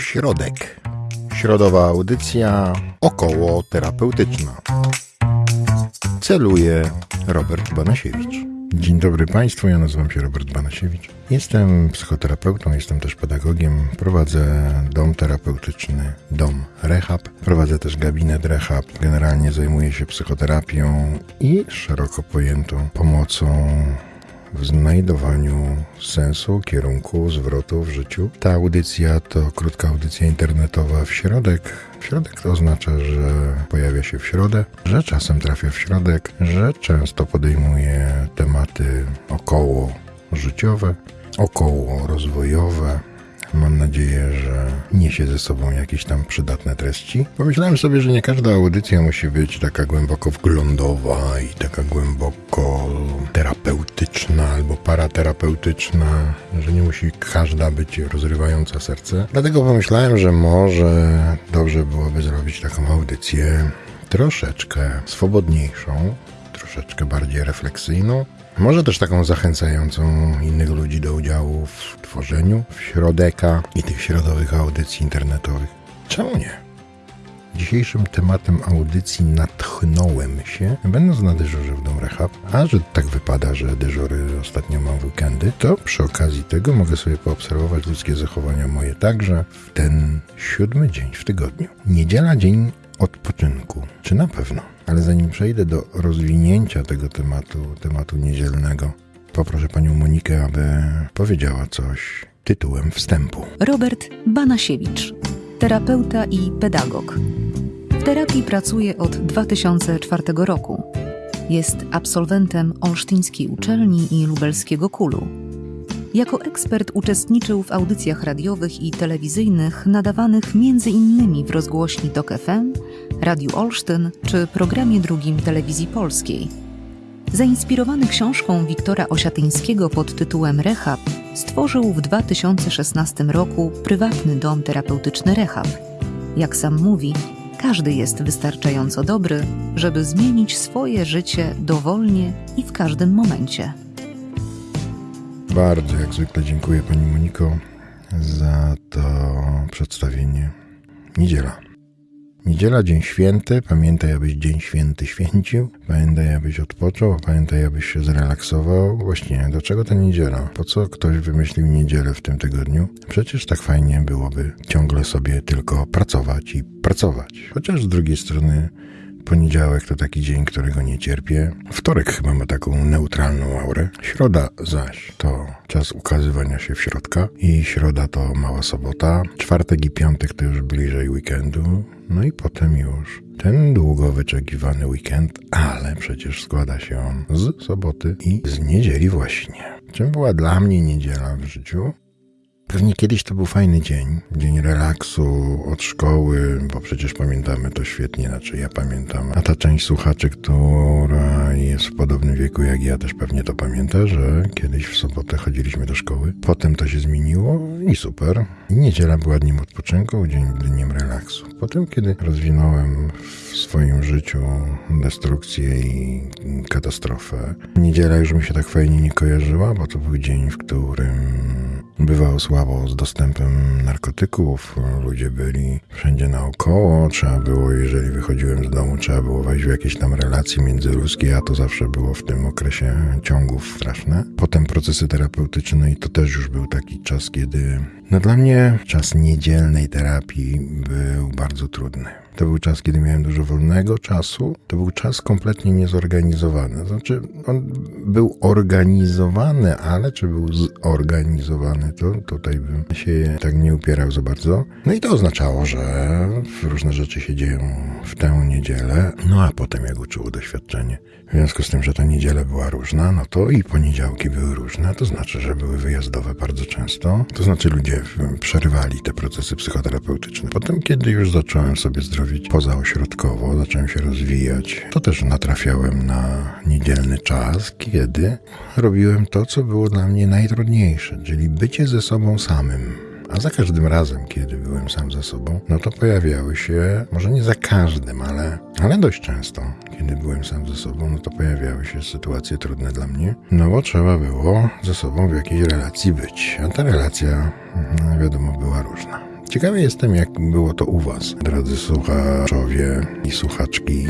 środek. Środowa audycja około terapeutyczna. Celuje Robert Banasiewicz. Dzień dobry Państwu, ja nazywam się Robert Banasiewicz. Jestem psychoterapeutą, jestem też pedagogiem. Prowadzę dom terapeutyczny, dom rehab. Prowadzę też gabinet rehab. Generalnie zajmuję się psychoterapią i szeroko pojętą pomocą w znajdowaniu sensu, kierunku, zwrotu w życiu. Ta audycja to krótka audycja internetowa w środek. W środek to oznacza, że pojawia się w środę, że czasem trafia w środek, że często podejmuje tematy około życiowe, około rozwojowe, Mam nadzieję, że niesie ze sobą jakieś tam przydatne treści. Pomyślałem sobie, że nie każda audycja musi być taka głęboko wglądowa i taka głęboko terapeutyczna albo paraterapeutyczna, że nie musi każda być rozrywająca serce. Dlatego pomyślałem, że może dobrze byłoby zrobić taką audycję troszeczkę swobodniejszą, troszeczkę bardziej refleksyjną, może też taką zachęcającą innych ludzi do udziału w tworzeniu w środeka i tych środowych audycji internetowych. Czemu nie? Dzisiejszym tematem audycji natchnąłem się, będąc na dyżurze w Dom Rehab, a że tak wypada, że dyżury ostatnio mam weekendy, to przy okazji tego mogę sobie poobserwować ludzkie zachowania moje także w ten siódmy dzień w tygodniu. Niedziela dzień odpoczynku. Czy na pewno? Ale zanim przejdę do rozwinięcia tego tematu, tematu niedzielnego, poproszę panią Monikę, aby powiedziała coś tytułem wstępu. Robert Banasiewicz, terapeuta i pedagog. W terapii pracuje od 2004 roku. Jest absolwentem Olsztyńskiej Uczelni i Lubelskiego Kulu. Jako ekspert uczestniczył w audycjach radiowych i telewizyjnych nadawanych m.in. w rozgłośni TOK FM, Radiu Olsztyn czy programie drugim Telewizji Polskiej. Zainspirowany książką Wiktora Osiatyńskiego pod tytułem Rehab, stworzył w 2016 roku prywatny dom terapeutyczny Rehab. Jak sam mówi, każdy jest wystarczająco dobry, żeby zmienić swoje życie dowolnie i w każdym momencie. Bardzo jak zwykle dziękuję Pani Moniko za to przedstawienie. Niedziela. Niedziela, dzień święty. Pamiętaj, abyś dzień święty święcił. Pamiętaj, abyś odpoczął. Pamiętaj, abyś się zrelaksował. Właśnie, do czego ta niedziela? Po co ktoś wymyślił niedzielę w tym tygodniu? Przecież tak fajnie byłoby ciągle sobie tylko pracować i pracować. Chociaż z drugiej strony Poniedziałek to taki dzień, którego nie cierpię. Wtorek chyba ma taką neutralną aurę. Środa zaś to czas ukazywania się w środka i środa to mała sobota. Czwartek i piątek to już bliżej weekendu. No i potem już ten długo wyczekiwany weekend, ale przecież składa się on z soboty i z niedzieli właśnie. Czym była dla mnie niedziela w życiu? Pewnie kiedyś to był fajny dzień, dzień relaksu od szkoły, bo przecież pamiętamy to świetnie, znaczy ja pamiętam. A ta część słuchaczy, która jest w podobnym wieku jak ja, też pewnie to pamięta, że kiedyś w sobotę chodziliśmy do szkoły. Potem to się zmieniło i super. I niedziela była dniem odpoczynku, dzień dniem relaksu. Potem, kiedy rozwinąłem w swoim życiu destrukcję i katastrofę, niedziela już mi się tak fajnie nie kojarzyła, bo to był dzień, w którym bywało słabo z dostępem narkotyków. Ludzie byli wszędzie naokoło. Trzeba było, jeżeli wychodziłem z domu, trzeba było wejść w jakieś tam relacje międzyludzkie, a to zawsze było w tym okresie ciągów straszne. Potem procesy terapeutyczne i to też już był taki czas, kiedy no dla mnie czas niedzielnej terapii był bardzo trudny. To był czas, kiedy miałem dużo wolnego czasu. To był czas kompletnie niezorganizowany. Znaczy, on był organizowany, ale czy był zorganizowany, to tutaj bym się tak nie upierał za bardzo. No i to oznaczało, że różne rzeczy się dzieją w tę niedzielę. No a potem, jak uczyło doświadczenie, w związku z tym, że ta niedziela była różna, no to i poniedziałki były różne, to znaczy, że były wyjazdowe bardzo często. To znaczy, ludzie przerywali te procesy psychoterapeutyczne. Potem, kiedy już zacząłem sobie zdrowić pozaośrodkowo, zacząłem się rozwijać, to też natrafiałem na niedzielny czas, kiedy robiłem to, co było dla mnie najtrudniejsze, czyli bycie ze sobą samym a za każdym razem, kiedy byłem sam ze sobą, no to pojawiały się, może nie za każdym, ale, ale dość często, kiedy byłem sam ze sobą, no to pojawiały się sytuacje trudne dla mnie, no bo trzeba było ze sobą w jakiejś relacji być. A ta relacja, no wiadomo, była różna. Ciekawy jestem, jak było to u Was, drodzy słuchaczowie i słuchaczki,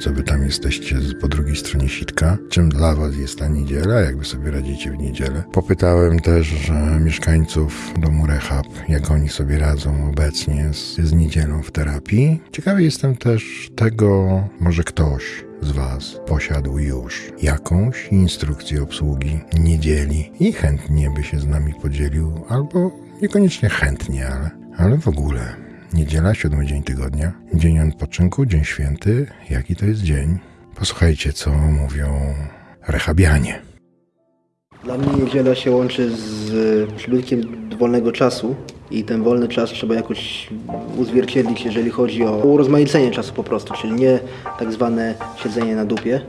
co Wy tam jesteście po drugiej stronie sitka. Czym dla Was jest ta niedziela, jak Wy sobie radzicie w niedzielę. Popytałem też że mieszkańców domu Rehab, jak oni sobie radzą obecnie z, z niedzielą w terapii. Ciekawy jestem też tego, może ktoś z Was posiadł już jakąś instrukcję obsługi niedzieli i chętnie by się z nami podzielił, albo niekoniecznie chętnie, ale, ale w ogóle. Niedziela, siódmy dzień tygodnia, dzień odpoczynku, dzień święty. Jaki to jest dzień? Posłuchajcie, co mówią rehabianie. Dla mnie niedziela się łączy z przybytkiem wolnego czasu i ten wolny czas trzeba jakoś uzwierciedlić, jeżeli chodzi o urozmaicenie czasu po prostu, czyli nie tak zwane siedzenie na dupie.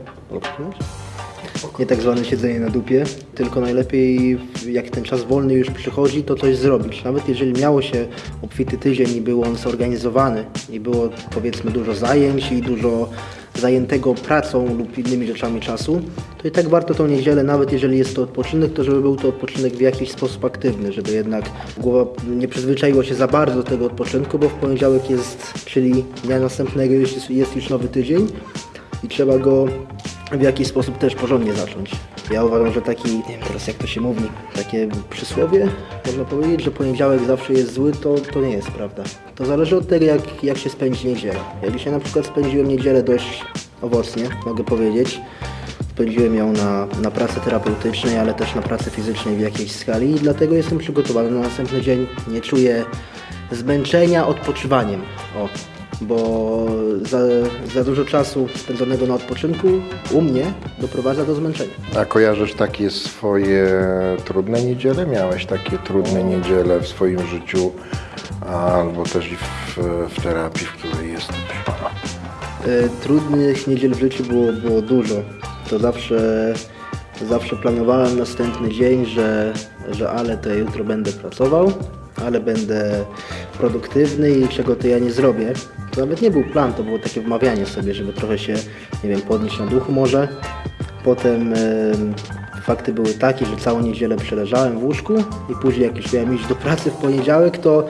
Nie tak zwane siedzenie na dupie, tylko najlepiej jak ten czas wolny już przychodzi, to coś zrobić. Nawet jeżeli miało się obfity tydzień i był on zorganizowany i było powiedzmy dużo zajęć i dużo zajętego pracą lub innymi rzeczami czasu, to i tak warto tą niedzielę, nawet jeżeli jest to odpoczynek, to żeby był to odpoczynek w jakiś sposób aktywny, żeby jednak głowa nie przyzwyczaiła się za bardzo do tego odpoczynku, bo w poniedziałek jest, czyli dnia następnego jest, jest już nowy tydzień i trzeba go w jakiś sposób też porządnie zacząć. Ja uważam, że taki, nie wiem teraz jak to się mówi, takie przysłowie, można powiedzieć, że poniedziałek zawsze jest zły, to, to nie jest prawda. To zależy od tego, jak, jak się spędzi niedzielę. Ja dzisiaj na przykład spędziłem niedzielę dość owocnie, mogę powiedzieć. Spędziłem ją na, na pracy terapeutycznej, ale też na pracy fizycznej w jakiejś skali i dlatego jestem przygotowany na następny dzień. Nie czuję zmęczenia odpoczywaniem. O, bo za, za dużo czasu spędzonego na odpoczynku u mnie doprowadza do zmęczenia. A kojarzysz takie swoje trudne niedziele? Miałeś takie trudne niedziele w swoim życiu, albo też i w, w terapii, w której jesteś? E, Trudnych niedziel w życiu było, było dużo. To zawsze, zawsze planowałem następny dzień, że, że ale to ja jutro będę pracował, ale będę produktywny i czego to ja nie zrobię. To nawet nie był plan, to było takie wmawianie sobie, żeby trochę się, nie wiem, podnieść na duchu może. Potem em, fakty były takie, że całą niedzielę przeleżałem w łóżku i później jak już miałem iść do pracy w poniedziałek, to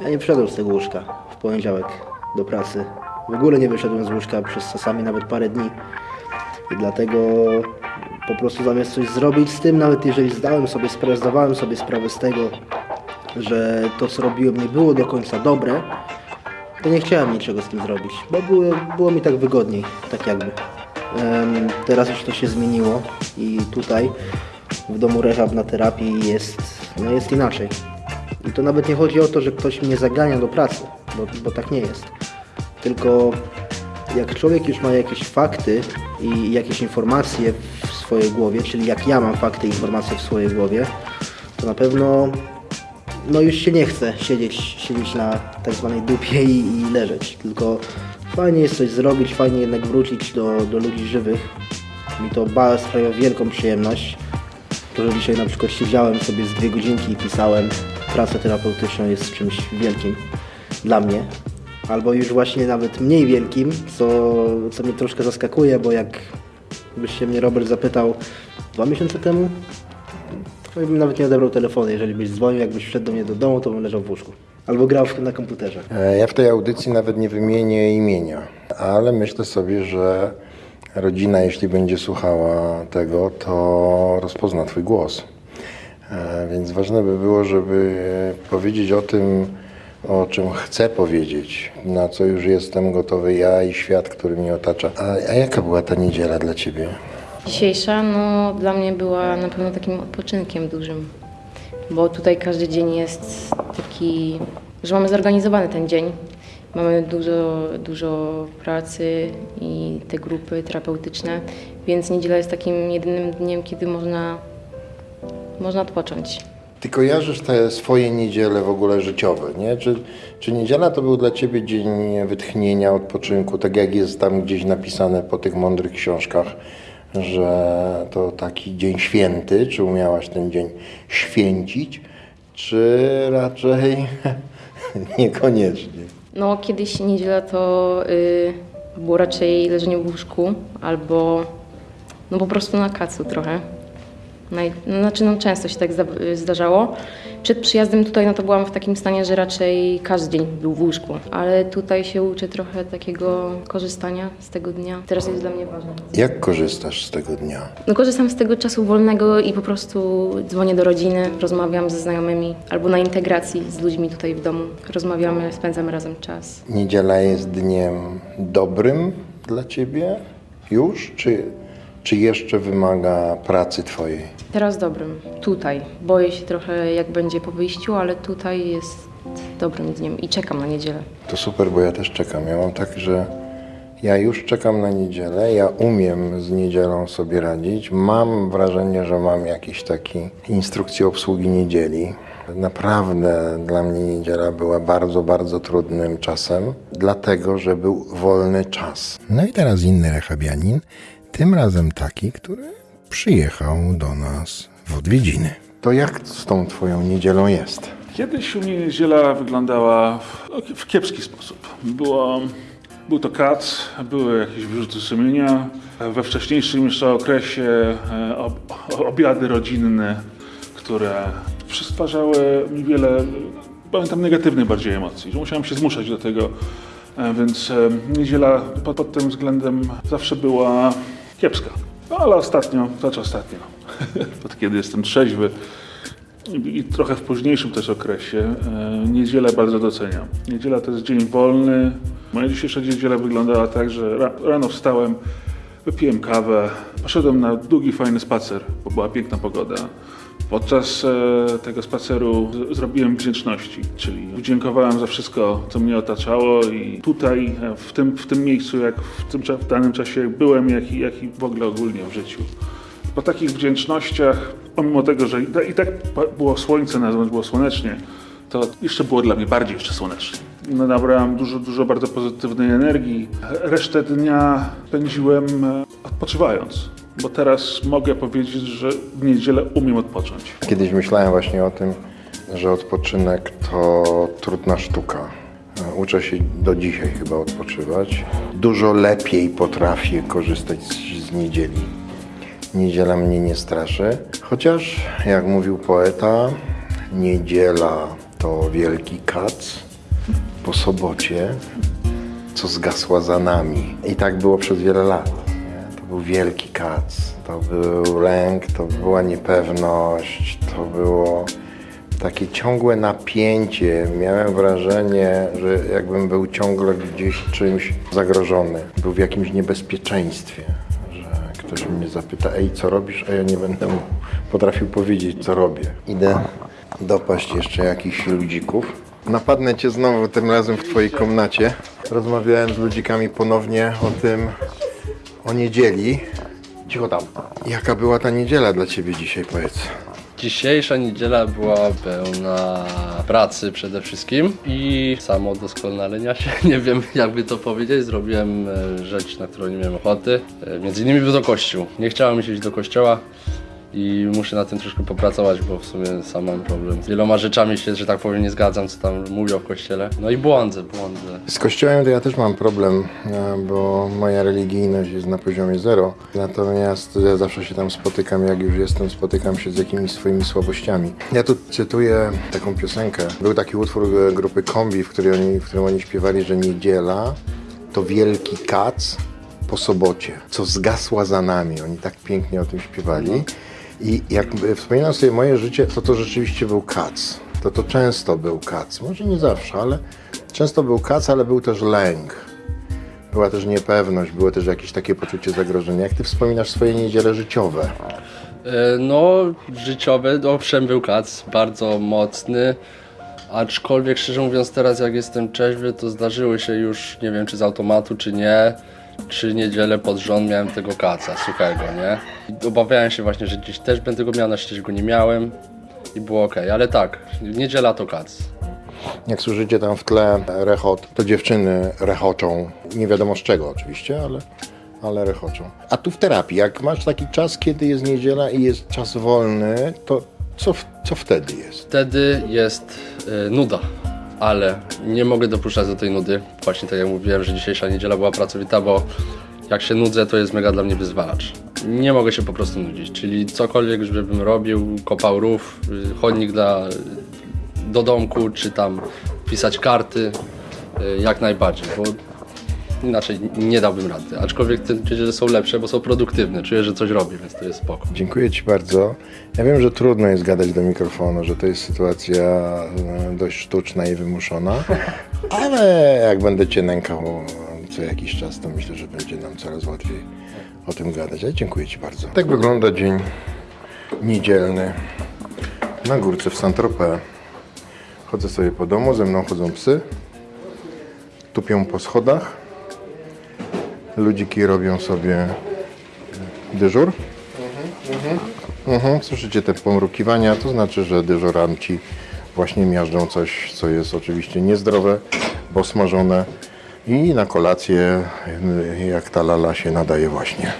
ja nie wszedłem z tego łóżka w poniedziałek do pracy. W ogóle nie wyszedłem z łóżka przez czasami nawet parę dni. I dlatego po prostu zamiast coś zrobić z tym, nawet jeżeli zdałem sobie sprawę, zdawałem sobie sprawę z tego, że to co robiłem nie było do końca dobre, to nie chciałem niczego z tym zrobić, bo było, było mi tak wygodniej, tak jakby. Em, teraz już to się zmieniło i tutaj w domu rehab na terapii jest, no jest inaczej. I to nawet nie chodzi o to, że ktoś mnie zagania do pracy, bo, bo tak nie jest. Tylko jak człowiek już ma jakieś fakty i jakieś informacje w swojej głowie, czyli jak ja mam fakty i informacje w swojej głowie, to na pewno no już się nie chce siedzieć, siedzieć na tak zwanej dupie i, i leżeć, tylko fajnie jest coś zrobić, fajnie jednak wrócić do, do ludzi żywych. Mi to ba sprawia wielką przyjemność. To, że dzisiaj na przykład siedziałem sobie z dwie godzinki i pisałem, pracę terapeutyczną jest czymś wielkim dla mnie. Albo już właśnie nawet mniej wielkim, co, co mnie troszkę zaskakuje, bo jak byś się mnie Robert zapytał dwa miesiące temu, to bym nawet nie odebrał telefonu. Jeżeli byś dzwonił, jakbyś wszedł do mnie do domu, to bym leżał w łóżku. Albo grał w- na komputerze. E, Ja w tej audycji nawet nie wymienię imienia, ale myślę sobie, że rodzina, jeśli będzie słuchała tego, to rozpozna Twój głos. E, Więc ważne by było, żeby powiedzieć o tym, o czym chcę powiedzieć, na co już jestem gotowy ja i świat, który mnie otacza. A, a jaka była ta niedziela dla Ciebie? Dzisiejsza no, dla mnie była na pewno takim odpoczynkiem dużym, bo tutaj każdy dzień jest taki, że mamy zorganizowany ten dzień. Mamy dużo, dużo pracy i te grupy terapeutyczne, więc niedziela jest takim jedynym dniem, kiedy można, można odpocząć. Ty kojarzysz te swoje niedziele w ogóle życiowe, nie? Czy, czy niedziela to był dla ciebie dzień wytchnienia, odpoczynku, tak jak jest tam gdzieś napisane po tych mądrych książkach, że to taki dzień święty, czy umiałaś ten dzień święcić, czy raczej niekoniecznie? No, kiedyś niedziela to y, było raczej leżenie w łóżku albo no po prostu na kacu trochę. Naj, no, znaczy no, często się tak zda, zdarzało. Przed przyjazdem tutaj no to byłam w takim stanie, że raczej każdy dzień był w łóżku, ale tutaj się uczę trochę takiego korzystania z tego dnia. Teraz jest dla mnie ważne. Jak korzystasz z tego dnia? No korzystam z tego czasu wolnego i po prostu dzwonię do rodziny, rozmawiam ze znajomymi albo na integracji z ludźmi tutaj w domu. Rozmawiamy, spędzamy razem czas. Niedziela jest dniem dobrym dla ciebie już, czy, czy jeszcze wymaga pracy twojej? Teraz dobrym, tutaj. Boję się trochę jak będzie po wyjściu, ale tutaj jest dobrym dniem i czekam na niedzielę. To super, bo ja też czekam. Ja mam tak, że ja już czekam na niedzielę, ja umiem z niedzielą sobie radzić. Mam wrażenie, że mam jakiś taki instrukcję obsługi niedzieli. Naprawdę dla mnie niedziela była bardzo, bardzo trudnym czasem, dlatego że był wolny czas. No i teraz inny rehabianin, tym razem taki, który przyjechał do nas w odwiedziny. To jak z tą twoją niedzielą jest? Kiedyś u mnie niedziela wyglądała w, w kiepski sposób. Było, był to kac, były jakieś wyrzuty sumienia. We wcześniejszym jeszcze okresie e, ob, obiady rodzinne, które przysparzały mi wiele, pamiętam, negatywnych bardziej emocji, musiałem się zmuszać do tego. E, Więc e, niedziela pod, pod tym względem zawsze była kiepska. No, ale ostatnio, znaczy ostatnio, od kiedy jestem trzeźwy, i trochę w późniejszym też okresie e, niedzielę bardzo doceniam. Niedziela to jest dzień wolny. Moja dzisiejsza niedziela wyglądała tak, że ra, rano wstałem, wypiłem kawę, poszedłem na długi, fajny spacer, bo była piękna pogoda. Podczas e, tego spaceru zrobiłem wdzięczności, czyli dziękowałem za wszystko, co mnie otaczało i tutaj, e, w tym, w tym miejscu, jak w, tym, w danym czasie byłem, jak i, jak i w ogóle ogólnie w życiu. Po takich wdzięcznościach, pomimo tego, że i ta- i tak było słońce, na zewnątrz było słonecznie, to jeszcze było dla mnie bardziej jeszcze słonecznie. No, Nabrałem dużo, dużo bardzo pozytywnej energii. Resztę dnia spędziłem e, odpoczywając, bo teraz mogę powiedzieć, że w niedzielę umiem odpocząć. Kiedyś myślałem właśnie o tym, że odpoczynek to trudna sztuka. Uczę się do dzisiaj chyba odpoczywać. Dużo lepiej potrafię korzystać z niedzieli. Niedziela mnie nie straszy. Chociaż, jak mówił poeta, niedziela to wielki kac po sobocie, co zgasła za nami. I tak było przez wiele lat. Był wielki kac, to był lęk, to była niepewność, to było takie ciągłe napięcie. Miałem wrażenie, że jakbym był ciągle gdzieś czymś zagrożony, był w jakimś niebezpieczeństwie, że ktoś mnie zapyta, ej, co robisz, a ja nie będę mu potrafił powiedzieć, co robię. Idę dopaść jeszcze jakichś ludzików. Napadnę cię znowu, tym razem w twojej komnacie. Rozmawiałem z ludzikami ponownie o tym, o niedzieli. Cicho tam. Jaka była ta niedziela dla ciebie dzisiaj, powiedz? Dzisiejsza niedziela była pełna pracy przede wszystkim i samodoskonalenia się. Nie wiem, jakby to powiedzieć. Zrobiłem e, rzecz, na którą nie miałem ochoty. E, Między innymi był do kościół. Nie chciałem iść do kościoła i muszę na tym troszkę popracować, bo w sumie sam mam problem. Z wieloma rzeczami się, że tak powiem, nie zgadzam, co tam mówią w kościele. No i błądzę, błądzę. Z kościołem to ja też mam problem, e, bo moja religijność jest na poziomie zero. Natomiast ja zawsze się tam spotykam, jak już jestem, spotykam się z jakimiś swoimi słabościami. Ja tu cytuję taką piosenkę. Był taki utwór grupy Kombi, w, której oni, w którym oni śpiewali, że niedziela to wielki kac po sobocie, co zgasła za nami. Oni tak pięknie o tym śpiewali. I jak wspominam sobie moje życie, to to rzeczywiście był kac. To to często był kac. Może nie zawsze, ale często był kac, ale był też lęk. Była też niepewność, było też jakieś takie poczucie zagrożenia. Jak ty wspominasz swoje niedziele życiowe? E, No, życiowy, owszem, był kac, bardzo mocny. Aczkolwiek, szczerze mówiąc, teraz jak jestem trzeźwy, to zdarzyły się już, nie wiem czy z automatu, czy nie, trzy niedziele pod rząd miałem tego kaca suchego, nie? I obawiałem się właśnie, że dziś też będę go miał, na szczęście go nie miałem i było ok, ale tak, niedziela to kac. Jak słyszycie tam w tle rechot, to dziewczyny rechoczą. Nie wiadomo z czego oczywiście, ale, ale rechoczą. A tu w terapii, jak masz taki czas, kiedy jest niedziela i jest czas wolny, to co, co wtedy jest? Wtedy jest e, nuda, ale nie mogę dopuszczać do tej nudy. Właśnie tak jak mówiłem, że dzisiejsza niedziela była pracowita, bo jak się nudzę, to jest mega dla mnie wyzwalacz. nie mogę się po prostu nudzić. Czyli cokolwiek, żebym robił, kopał rów, chodnik dla, do domku, czy tam pisać karty, y, jak najbardziej, bo inaczej nie dałbym rady. Aczkolwiek te niedziele są lepsze, bo są produktywne. Czuję, że coś robię, więc to jest spoko. Dziękuję Ci bardzo. Ja wiem, że trudno jest gadać do mikrofonu, że to jest sytuacja e, dość sztuczna i wymuszona, ale jak będę Cię nękał co jakiś czas, to myślę, że będzie nam coraz łatwiej o tym gadać. Ale dziękuję Ci bardzo. Tak wygląda dzień niedzielny na górce w Saint-Tropez. Chodzę sobie po domu, ze mną chodzą psy, tupią po schodach. Ludziki robią sobie dyżur. Mhm, słyszycie te pomrukiwania, to znaczy, że dyżuranci właśnie miażdżą coś, co jest oczywiście niezdrowe, bo smażone i na kolację, y, jak ta lala się nadaje właśnie.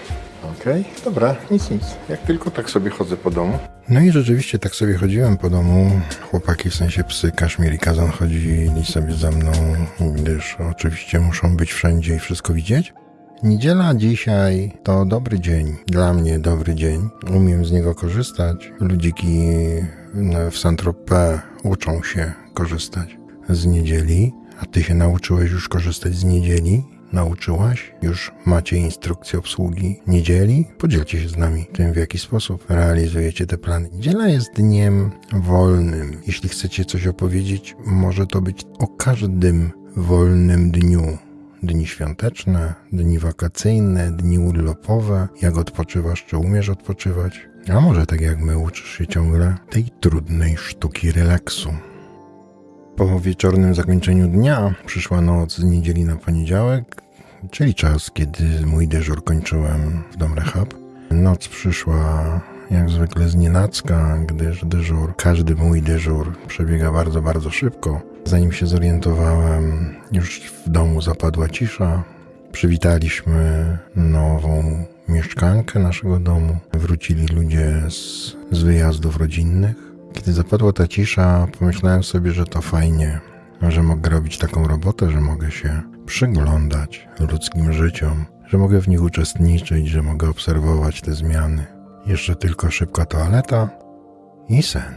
Okej, dobra, nic, nic. Jak tylko tak sobie chodzę po domu. No i rzeczywiście tak sobie chodziłem po domu. Chłopaki, w sensie psy, Kaszmir i Kazan chodzili sobie za mną, gdyż oczywiście muszą być wszędzie i wszystko widzieć. Niedziela dzisiaj to dobry dzień, dla mnie dobry dzień. Umiem z niego korzystać. Ludziki w Saint-Tropez uczą się korzystać z niedzieli. A ty się nauczyłeś już korzystać z niedzieli? Nauczyłaś? Już macie instrukcję obsługi niedzieli? Podzielcie się z nami tym, w jaki sposób realizujecie te plany. Niedziela jest dniem wolnym. Jeśli chcecie coś opowiedzieć, może to być o każdym wolnym dniu dni świąteczne, dni wakacyjne, dni urlopowe, jak odpoczywasz, czy umiesz odpoczywać. A może tak jak my uczysz się ciągle tej trudnej sztuki relaksu. Po wieczornym zakończeniu dnia przyszła noc z niedzieli na poniedziałek, czyli czas, kiedy mój dyżur kończyłem w Dom Rehab. Noc przyszła jak zwykle z nienacka, gdyż dyżur, każdy mój dyżur przebiega bardzo, bardzo szybko. Zanim się zorientowałem, już w domu zapadła cisza. Przywitaliśmy nową mieszkankę naszego domu. Wrócili ludzie z, z wyjazdów rodzinnych. Kiedy zapadła ta cisza, pomyślałem sobie, że to fajnie, że mogę robić taką robotę, że mogę się przyglądać ludzkim życiom, że mogę w nich uczestniczyć, że mogę obserwować te zmiany. Jeszcze tylko szybka toaleta i sen,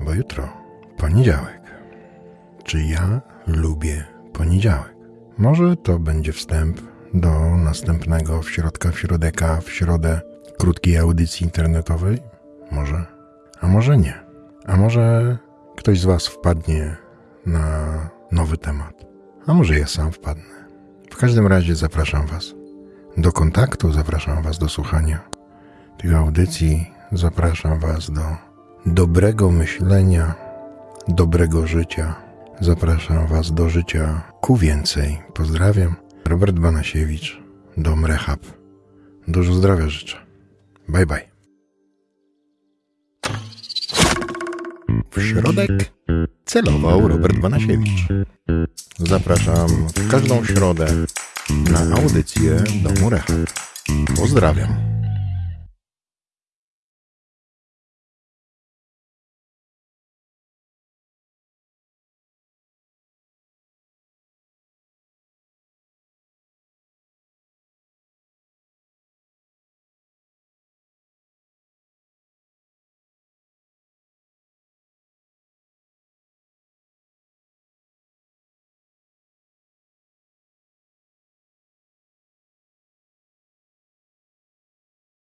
bo jutro poniedziałek. Czy ja lubię poniedziałek? Może to będzie wstęp do następnego w środka w środeka w środę krótkiej audycji internetowej? Może, a może nie. A może ktoś z Was wpadnie na nowy temat. A może ja sam wpadnę. W każdym razie zapraszam Was do kontaktu, zapraszam Was do słuchania tych audycji. Zapraszam Was do dobrego myślenia, dobrego życia. Zapraszam Was do życia ku więcej. Pozdrawiam. Robert Banasiewicz, Dom Rehab. Dużo zdrowia życzę. Bye bye. W środek celował Robert Banasiewicz. Zapraszam w każdą środę na audycję Domu Rehab. Pozdrawiam.